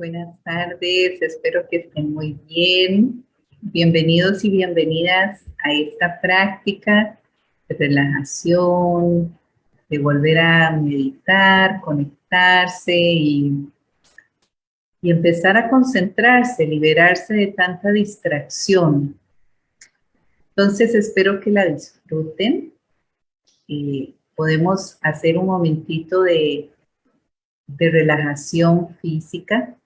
Buenas tardes, espero que estén muy bien. Bienvenidos y bienvenidas a esta práctica de relajación, de volver a meditar, conectarse y, y empezar a concentrarse, liberarse de tanta distracción. Entonces espero que la disfruten. y podemos hacer un momentito de de relajación física.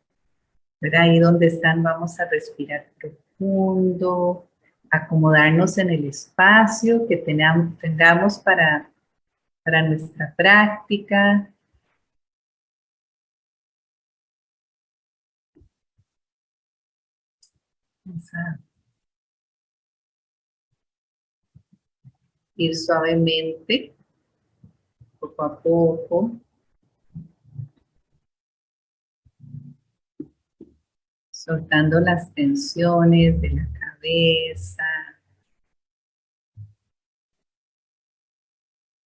Ahí donde están vamos a respirar profundo, acomodarnos en el espacio que tengamos, tengamos para, para nuestra práctica. Vamos a ir suavemente, poco a poco, soltando las tensiones de la cabeza,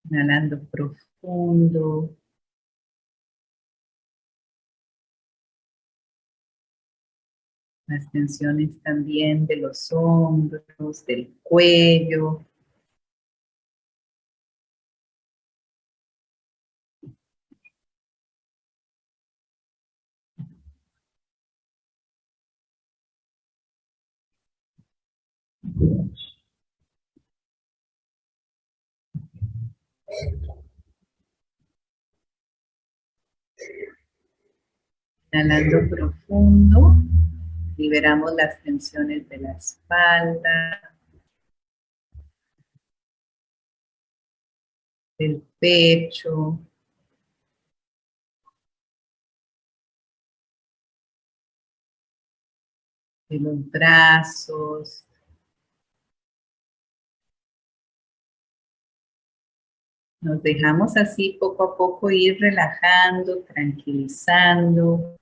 inhalando profundo, las tensiones también de los hombros, del cuello, Inhalando profundo, liberamos las tensiones de la espalda, del pecho, los brazos, Nos dejamos así poco a poco ir relajando, tranquilizando.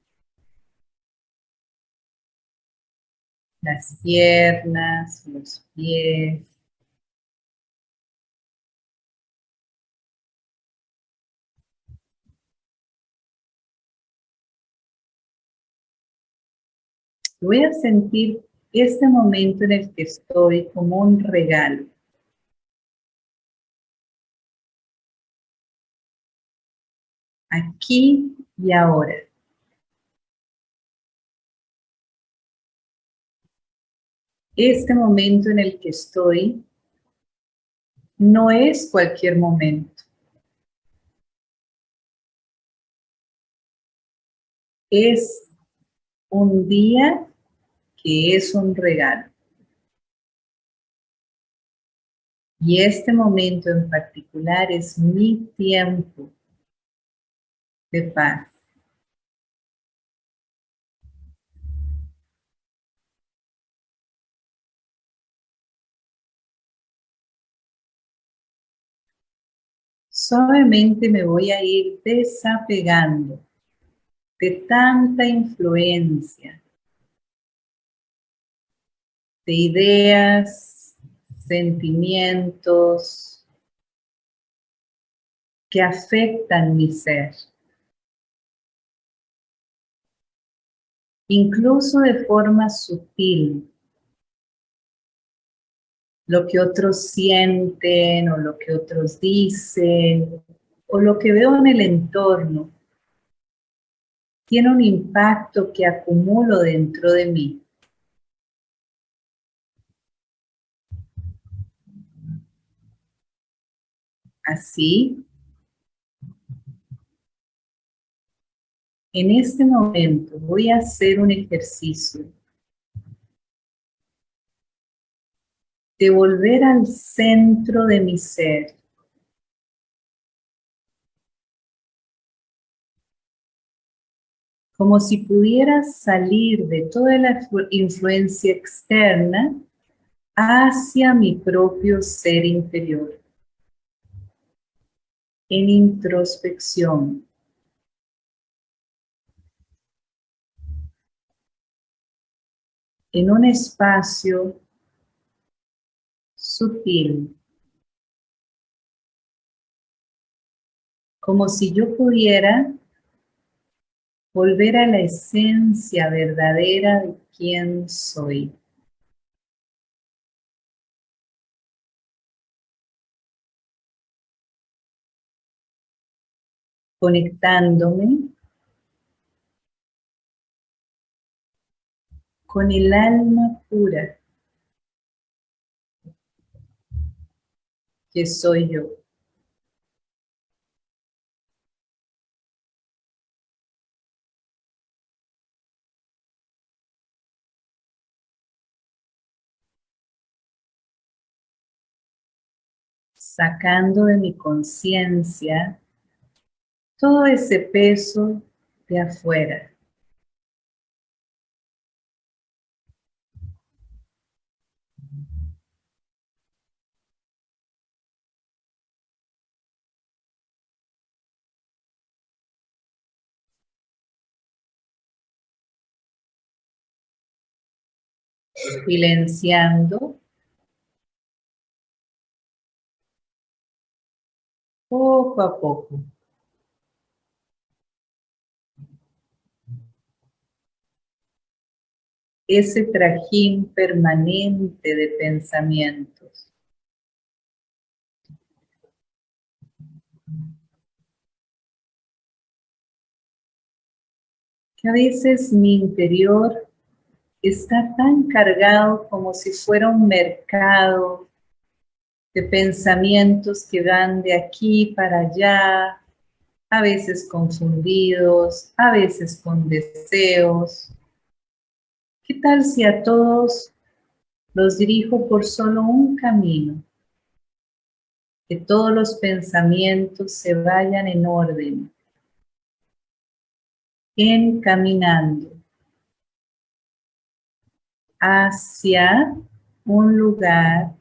Las piernas, los pies. Voy a sentir este momento en el que estoy como un regalo. Aquí y ahora. Este momento en el que estoy no es cualquier momento. Es un día que es un regalo. Y este momento en particular es mi tiempo de paz. Suavemente me voy a ir desapegando de tanta influencia, de ideas, sentimientos que afectan mi ser. Incluso de forma sutil, lo que otros sienten o lo que otros dicen o lo que veo en el entorno tiene un impacto que acumulo dentro de mí. Así, En este momento voy a hacer un ejercicio de volver al centro de mi ser. Como si pudiera salir de toda la influencia externa hacia mi propio ser interior. En introspección. En un espacio sutil, como si yo pudiera volver a la esencia verdadera de quién soy. Conectándome con el alma pura que soy yo. Sacando de mi conciencia todo ese peso de afuera. Silenciando poco a poco. Ese trajín permanente de pensamientos. Que a veces mi interior está tan cargado como si fuera un mercado de pensamientos que van de aquí para allá, a veces confundidos, a veces con deseos. ¿Qué tal si a todos los dirijo por solo un camino? Que todos los pensamientos se vayan en orden, encaminando hacia un lugar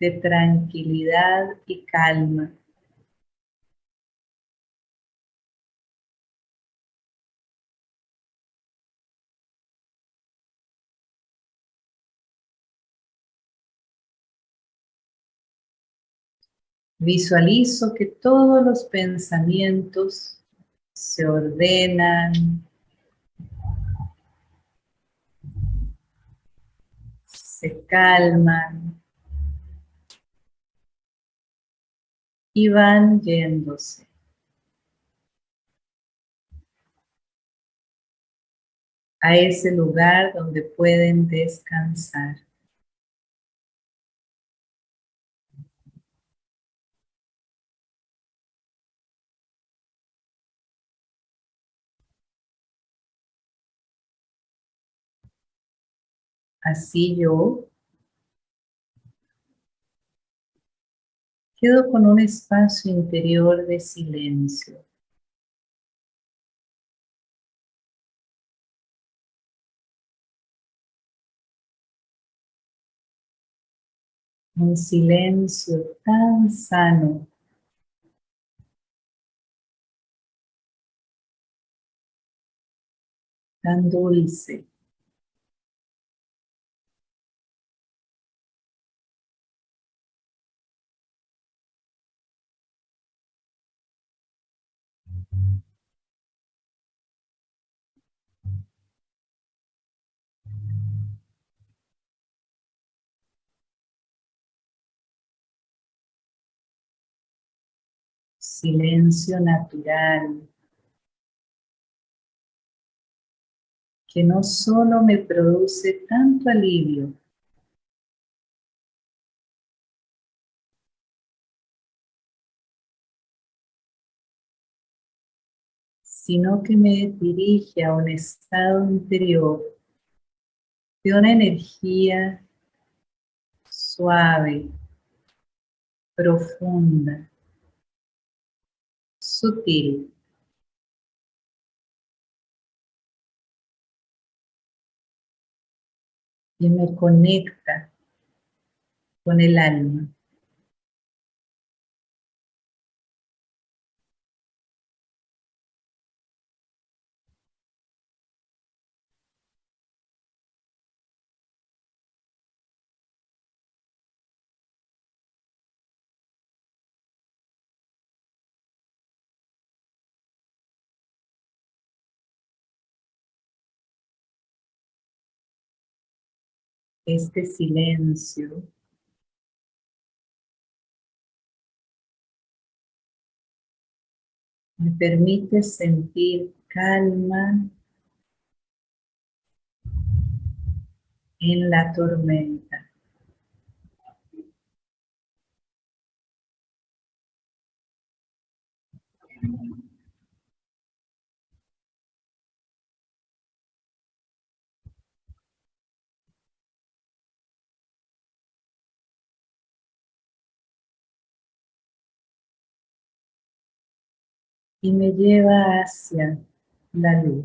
de tranquilidad y calma. Visualizo que todos los pensamientos se ordenan, se calman y van yéndose. a ese lugar donde pueden descansar. Así yo quedo con un espacio interior de silencio. Un silencio tan sano. Tan dulce. Silencio natural que no solo me produce tanto alivio, sino que me dirige a un estado interior de una energía suave, profunda, Y me conecta con el alma. Este silencio me permite sentir calma en la tormenta. Y me lleva hacia la luz.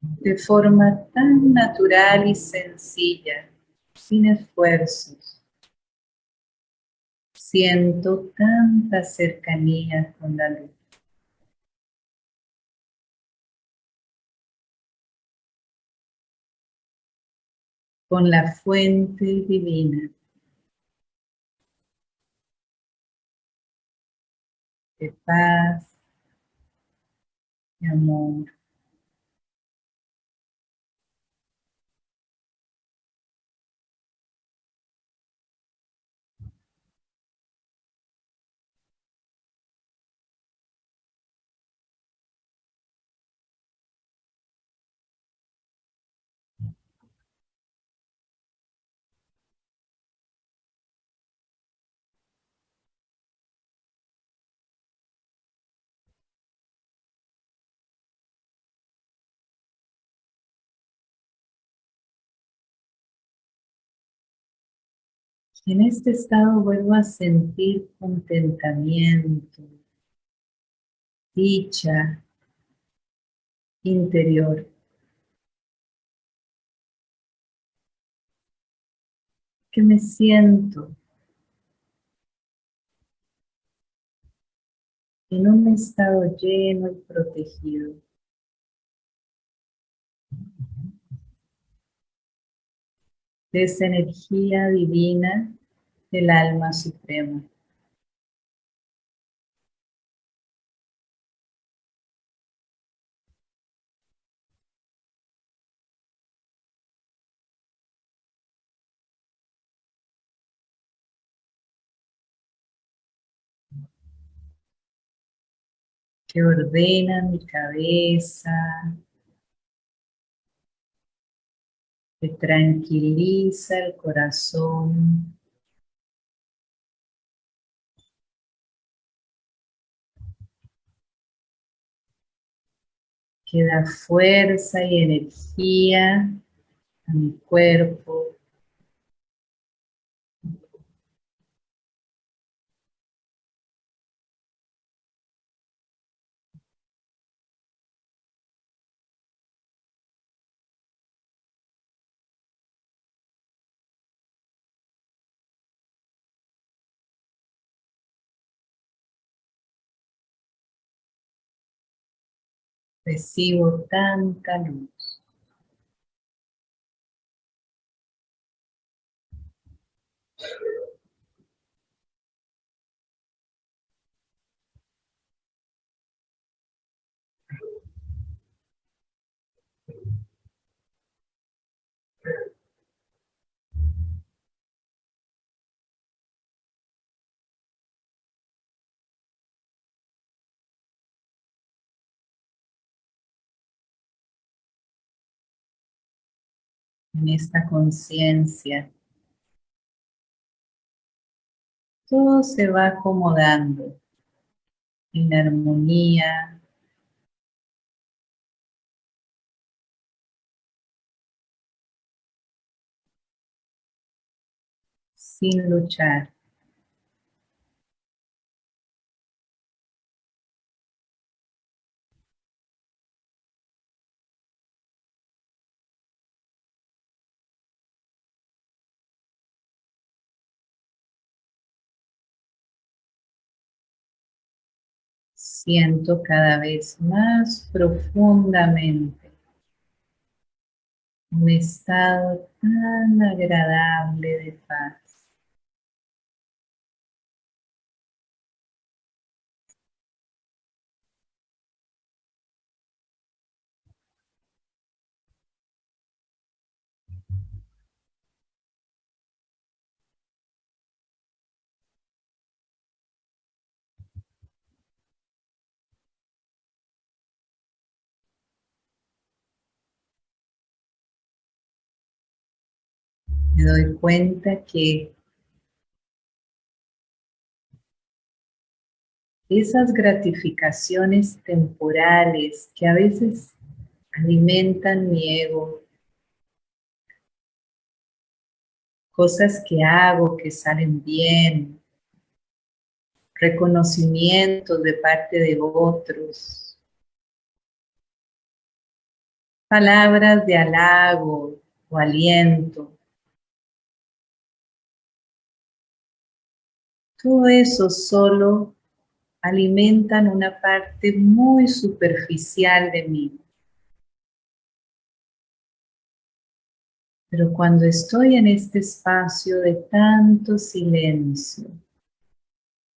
De forma tan natural y sencilla, sin esfuerzos. Siento tanta cercanía con la luz. Con la fuente divina. De paz, de amor. En este estado vuelvo a sentir contentamiento, dicha interior. Que me siento en un estado lleno y protegido. De esa energía divina del alma suprema. que ordena mi cabeza, que tranquiliza el corazón. que da fuerza y energía a mi cuerpo. Recibo tanta luz. En esta conciencia, todo se va acomodando en armonía, sin luchar. Siento cada vez más profundamente un estado tan agradable de paz. Me doy cuenta que esas gratificaciones temporales que a veces alimentan mi ego, cosas que hago que salen bien, reconocimientos de parte de otros, palabras de halago o aliento. Todo eso solo alimentan una parte muy superficial de mí. Pero cuando estoy en este espacio de tanto silencio,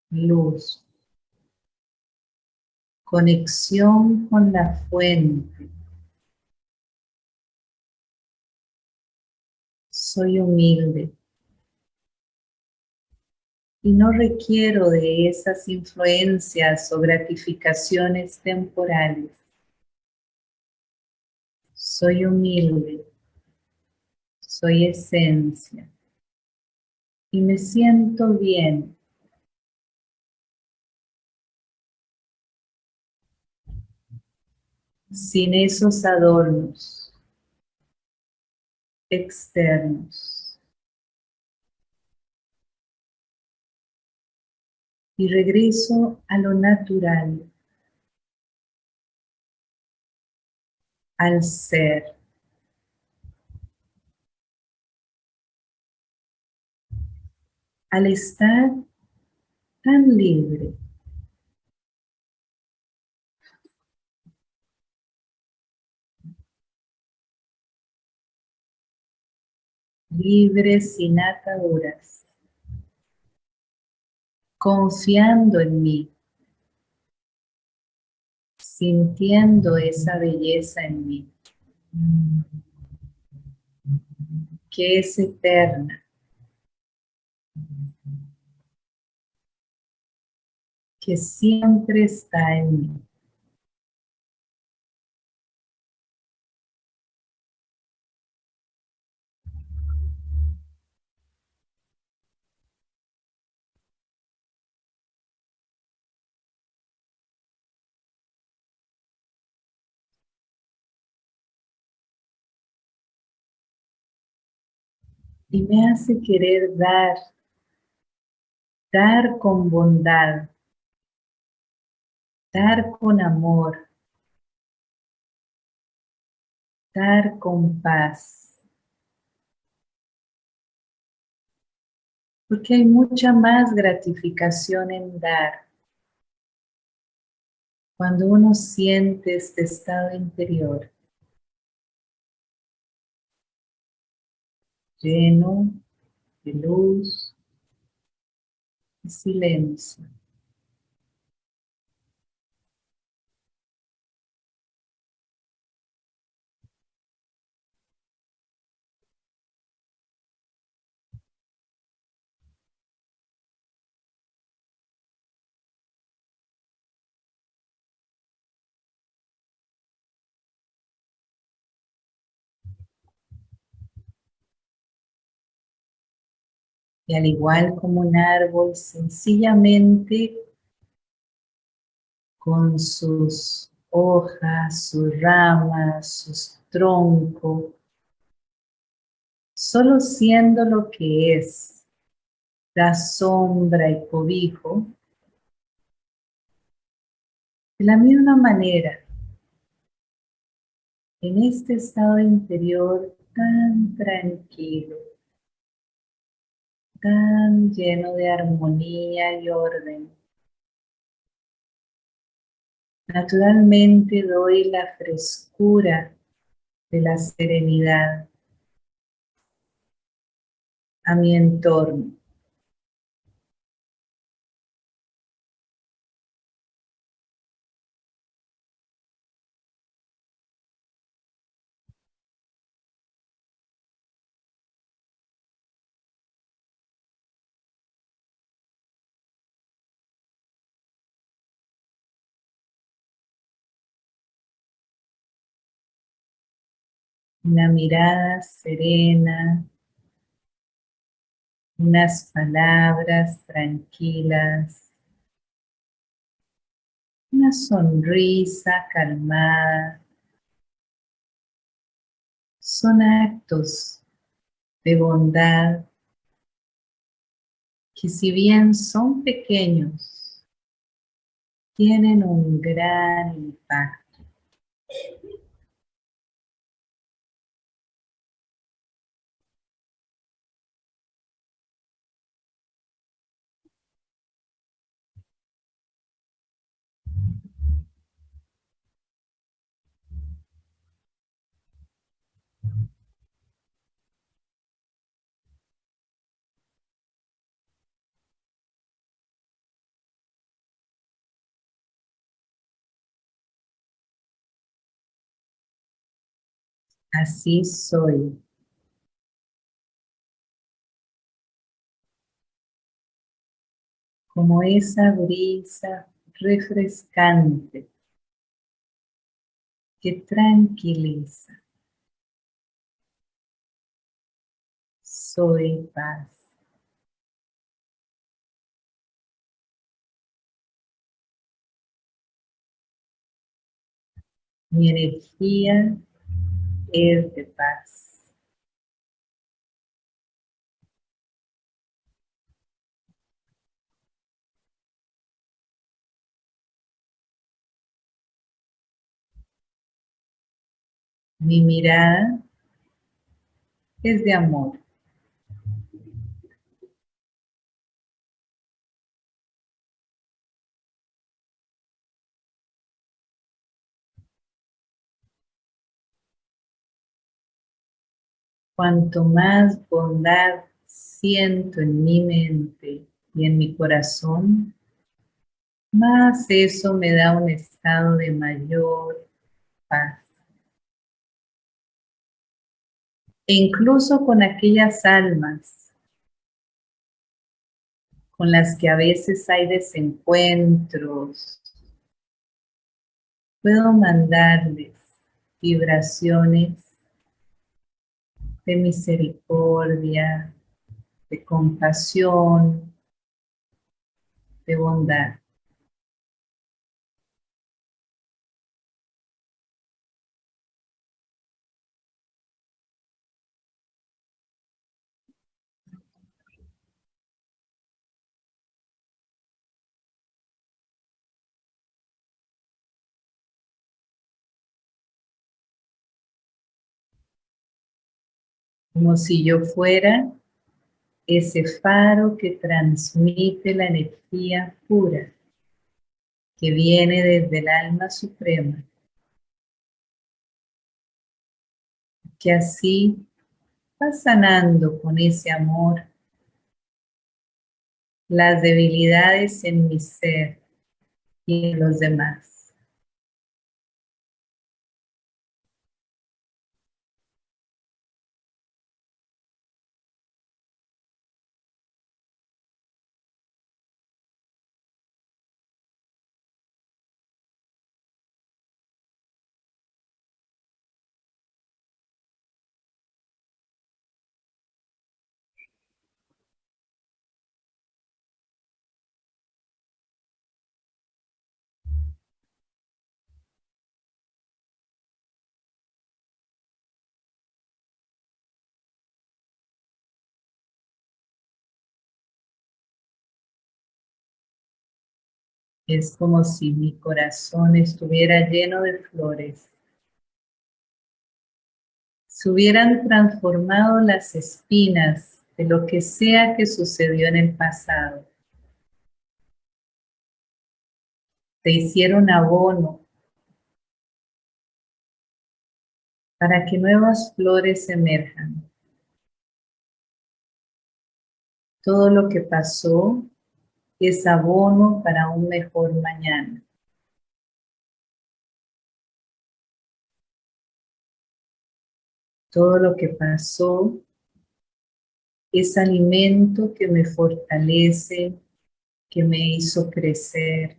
luz, conexión con la fuente, soy humilde y no requiero de esas influencias o gratificaciones temporales. Soy humilde soy esencia y me siento bien. Sin esos adornos externos. Y regreso a lo natural, al ser. al estar tan libre. Libre sin ataduras, confiando en mí, sintiendo esa belleza en mí, que es eterna, que siempre está en mí. Y me hace querer dar, dar con bondad, dar con amor, dar con paz. Porque hay mucha más gratificación en dar. Cuando uno siente este estado interior, lleno de luz y silencio. Y al igual como un árbol, sencillamente con sus hojas, sus ramas, sus troncos, solo siendo lo que es, da sombra y cobijo, de la misma manera, en este estado interior tan tranquilo, tan lleno de armonía y orden. Naturalmente doy la frescura de la serenidad a mi entorno. Una mirada serena, unas palabras tranquilas, una sonrisa calmada, son actos de bondad que si bien son pequeños, tienen un gran impacto. Así soy. Como esa brisa refrescante que tranquiliza. Soy paz. Mi energía es de paz. Mi mirada es de amor. Cuanto más bondad siento en mi mente y en mi corazón, más eso me da un estado de mayor paz. E incluso con aquellas almas con las que a veces hay desencuentros, puedo mandarles vibraciones de misericordia, de compasión, de bondad. Como si yo fuera ese faro que transmite la energía pura que viene desde el alma suprema, que así va sanando con ese amor las debilidades en mi ser y en los demás. Es como si mi corazón estuviera lleno de flores. Se hubieran transformado las espinas de lo que sea que sucedió en el pasado. Te hicieron abono para que nuevas flores emerjan. Todo lo que pasó es abono para un mejor mañana. Todo lo que pasó es alimento que me fortalece, que me hizo crecer.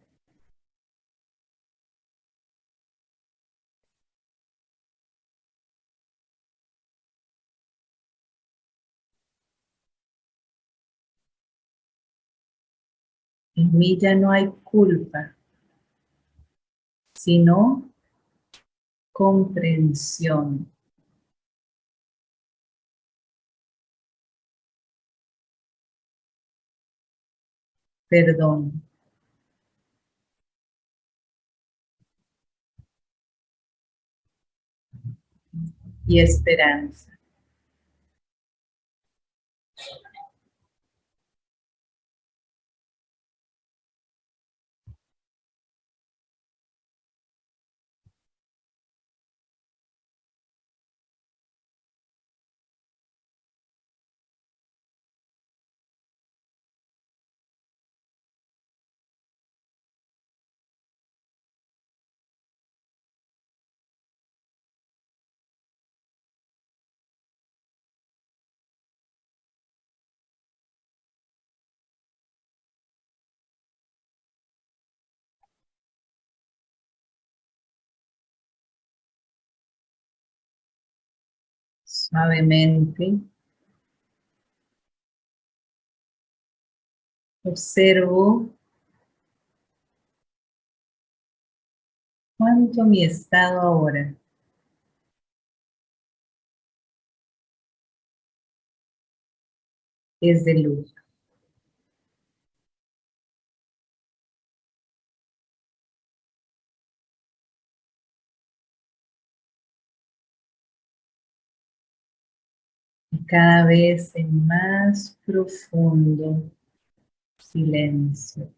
En mí ya no hay culpa, sino comprensión. Perdón. Y esperanza. Suavemente. Observo cuánto mi estado ahora. Es de luz. Cada vez en más profundo silencio.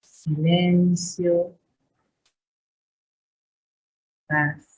Silencio. Paz.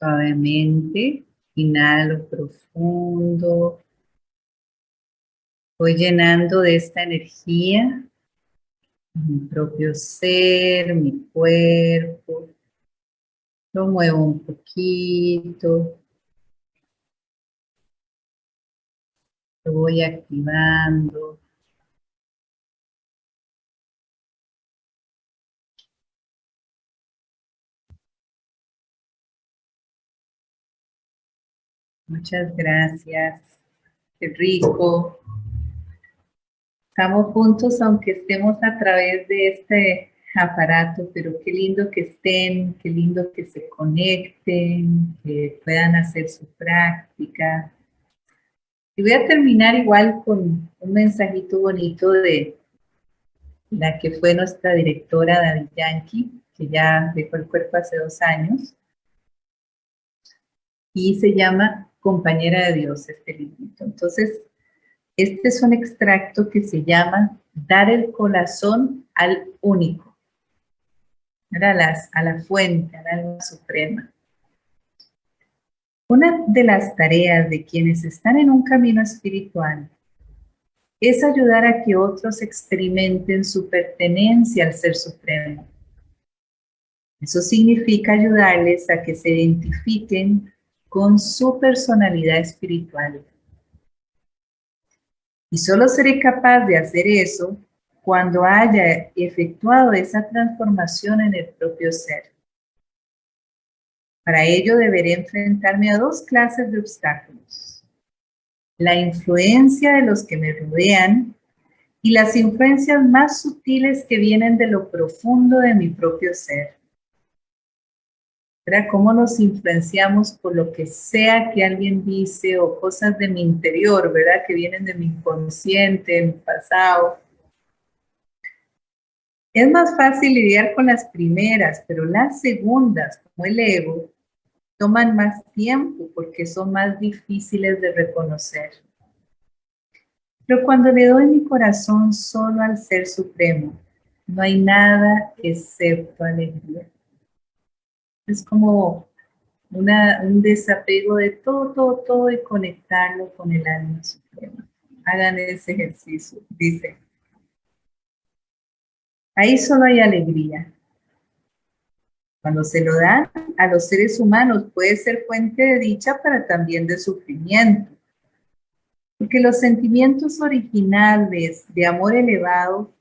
Suavemente, inhalo profundo. Voy llenando de esta energía mi propio ser, mi cuerpo. Lo muevo un poquito. Lo voy activando. Muchas gracias. Qué rico. Estamos juntos aunque estemos a través de este aparato, pero qué lindo que estén, qué lindo que se conecten, que puedan hacer su práctica. Y voy a terminar igual con un mensajito bonito de la que fue nuestra directora David Yankee, que ya dejó el cuerpo hace dos años. Y se llama compañera de Dios este librito. Entonces, este es un extracto que se llama Dar el corazón al único, a, las, a la fuente, al alma suprema. Una de las tareas de quienes están en un camino espiritual es ayudar a que otros experimenten su pertenencia al Ser Supremo. Eso significa ayudarles a que se identifiquen con su personalidad espiritual. Y solo seré capaz de hacer eso cuando haya efectuado esa transformación en el propio ser. Para ello deberé enfrentarme a dos clases de obstáculos. La influencia de los que me rodean y las influencias más sutiles que vienen de lo profundo de mi propio ser. Cómo nos influenciamos por lo que sea que alguien dice o cosas de mi interior, ¿verdad? Que vienen de mi inconsciente, de mi pasado. Es más fácil lidiar con las primeras, pero las segundas, como el ego, toman más tiempo porque son más difíciles de reconocer. Pero cuando le doy mi corazón solo al Ser Supremo, no hay nada excepto alegría. Es como un desapego de todo, todo, todo y conectarlo con el alma suprema. Hagan ese ejercicio, dice. Ahí solo hay alegría. Cuando se lo dan a los seres humanos puede ser fuente de dicha, pero también de sufrimiento. Porque los sentimientos originales de amor elevado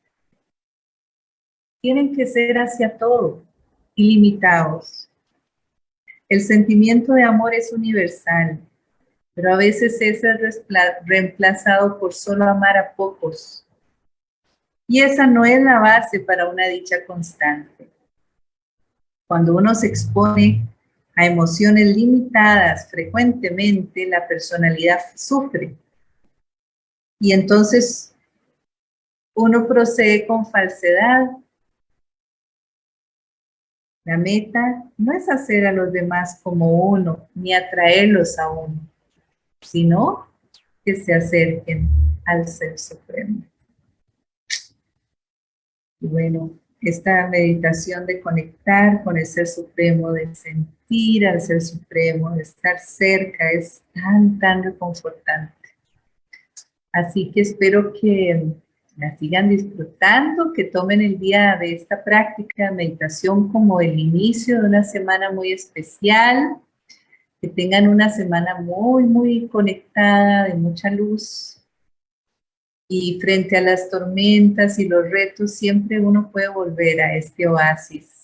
tienen que ser hacia todo, ilimitados. El sentimiento de amor es universal, pero a veces es reemplazado por solo amar a pocos. Y esa no es la base para una dicha constante. Cuando uno se expone a emociones limitadas frecuentemente, la personalidad sufre. Y entonces uno procede con falsedad. La meta no es hacer a los demás como uno, ni atraerlos a uno, sino que se acerquen al Ser Supremo. Y bueno, esta meditación de conectar con el Ser Supremo, de sentir al Ser Supremo, de estar cerca, es tan, tan reconfortante. Así que espero que la sigan disfrutando, que tomen el día de esta práctica de meditación como el inicio de una semana muy especial, que tengan una semana muy, muy conectada, de mucha luz, y frente a las tormentas y los retos, siempre uno puede volver a este oasis